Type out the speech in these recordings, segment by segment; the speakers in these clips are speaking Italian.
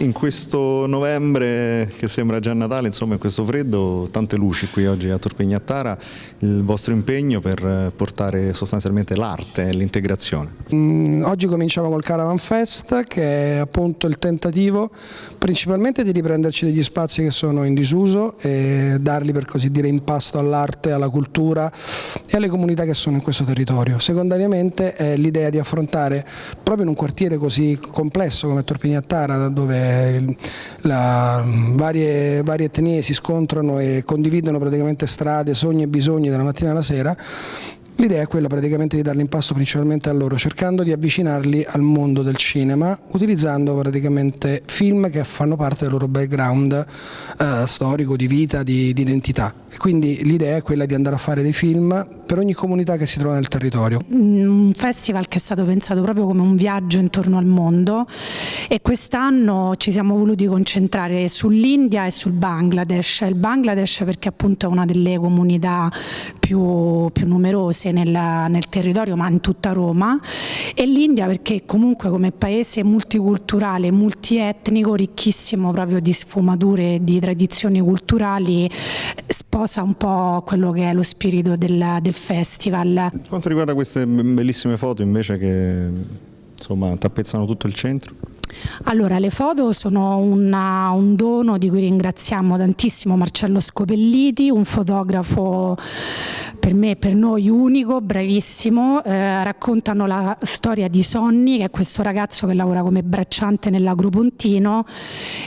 In questo novembre che sembra già Natale, insomma in questo freddo, tante luci qui oggi a Torpignattara, il vostro impegno per portare sostanzialmente l'arte e l'integrazione. Mm, oggi cominciamo col Caravan Fest che è appunto il tentativo principalmente di riprenderci degli spazi che sono in disuso e darli per così dire in pasto all'arte, alla cultura e alle comunità che sono in questo territorio. Secondariamente è l'idea di affrontare proprio in un quartiere così complesso come Torpignattara dove la, varie, varie etnie si scontrano e condividono praticamente strade, sogni e bisogni dalla mattina alla sera, L'idea è quella praticamente di darli in pasto principalmente a loro, cercando di avvicinarli al mondo del cinema, utilizzando praticamente film che fanno parte del loro background eh, storico, di vita, di, di identità. E quindi l'idea è quella di andare a fare dei film per ogni comunità che si trova nel territorio. Un festival che è stato pensato proprio come un viaggio intorno al mondo e quest'anno ci siamo voluti concentrare sull'India e sul Bangladesh. Il Bangladesh perché appunto è una delle comunità più, più numerose nella, nel territorio ma in tutta Roma e l'India perché comunque come paese multiculturale, multietnico, ricchissimo proprio di sfumature e di tradizioni culturali sposa un po' quello che è lo spirito del, del festival. Per quanto riguarda queste bellissime foto invece che insomma, tappezzano tutto il centro? Allora, le foto sono una, un dono di cui ringraziamo tantissimo Marcello Scopelliti, un fotografo per me e per noi unico, bravissimo, eh, raccontano la storia di Sonny che è questo ragazzo che lavora come bracciante nell'Agropontino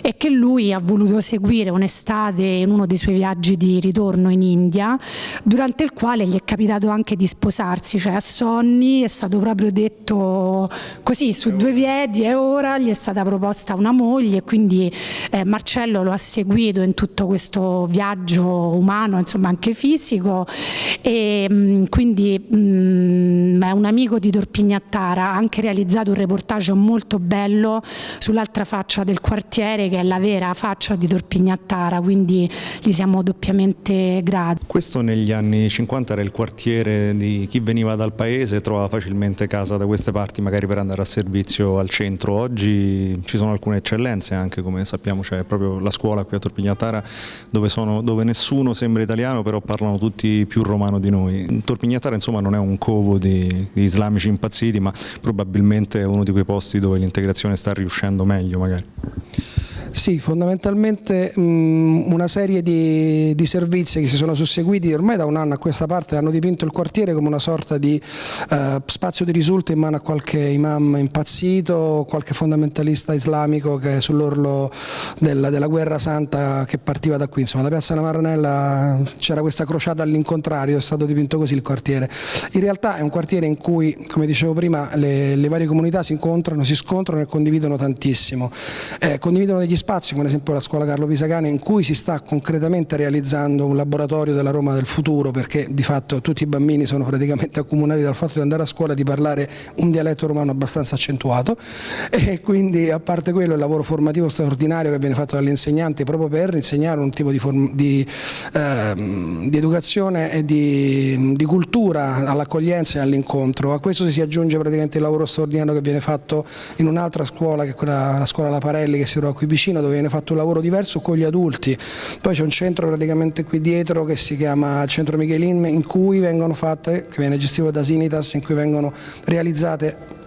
e che lui ha voluto seguire un'estate in uno dei suoi viaggi di ritorno in India durante il quale gli è capitato anche di sposarsi, cioè a Sonny è stato proprio detto così su due piedi e ora gli è stata proposta una moglie e quindi eh, Marcello lo ha seguito in tutto questo viaggio umano, insomma anche fisico e mm, quindi mh, mm, è un amico di Dorpignattara, ha anche realizzato un reportage molto bello sull'altra faccia del quartiere che è la vera faccia di Dorpignattara, quindi gli siamo doppiamente grati. Questo negli anni 50 era il quartiere di chi veniva dal paese, trovava facilmente casa da queste parti magari per andare a servizio al centro, oggi ci sono alcune eccellenze anche come sappiamo c'è proprio la scuola qui a Torpignattara dove, sono, dove nessuno sembra italiano però parlano tutti più romano di noi. Torpignatara insomma non è un covo di, di islamici impazziti ma probabilmente è uno di quei posti dove l'integrazione sta riuscendo meglio magari. Sì, fondamentalmente mh, una serie di, di, servizi che si sono susseguiti ormai da un anno a questa parte hanno dipinto il quartiere come una sorta di eh, spazio di risulta in mano a qualche imam impazzito, qualche fondamentalista islamico che è sull'orlo della, della, guerra santa che partiva da qui. Insomma, da Piazza Maranella c'era questa crociata all'incontrario, è stato dipinto così il quartiere. In realtà è un quartiere in cui, come dicevo prima, le, le varie comunità si incontrano, si scontrano e condividono tantissimo. Eh, condividono degli spazi come ad esempio la scuola Carlo Pisacane in cui si sta concretamente realizzando un laboratorio della Roma del futuro perché di fatto tutti i bambini sono praticamente accomunati dal fatto di andare a scuola e di parlare un dialetto romano abbastanza accentuato e quindi a parte quello il lavoro formativo straordinario che viene fatto dagli insegnanti proprio per insegnare un tipo di, di, ehm, di educazione e di, di cultura all'accoglienza e all'incontro. A questo si aggiunge praticamente il lavoro straordinario che viene fatto in un'altra scuola che è quella, la scuola La Parelli che si trova qui vicino dove viene fatto un lavoro diverso con gli adulti, poi c'è un centro praticamente qui dietro che si chiama Centro Michelin in cui vengono fatte, che viene gestito da Sinitas, in cui vengono realizzate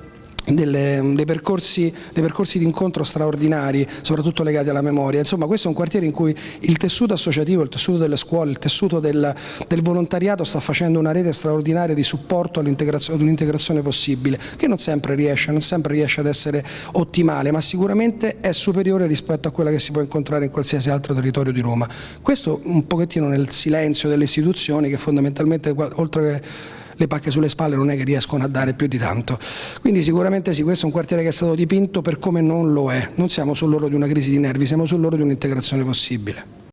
delle, dei, percorsi, percorsi di incontro straordinari, soprattutto legati alla memoria. Insomma, questo è un quartiere in cui il tessuto associativo, il tessuto delle scuole, il tessuto del, del volontariato sta facendo una rete straordinaria di supporto ad un'integrazione possibile, che non sempre riesce, non sempre riesce ad essere ottimale, ma sicuramente è superiore rispetto a quella che si può incontrare in qualsiasi altro territorio di Roma. Questo un pochettino nel silenzio delle istituzioni che fondamentalmente, oltre che le pacche sulle spalle non è che riescono a dare più di tanto. Quindi sicuramente sì, questo è un quartiere che è stato dipinto per come non lo è, non siamo sull'oro di una crisi di nervi, siamo sull'oro di un'integrazione possibile.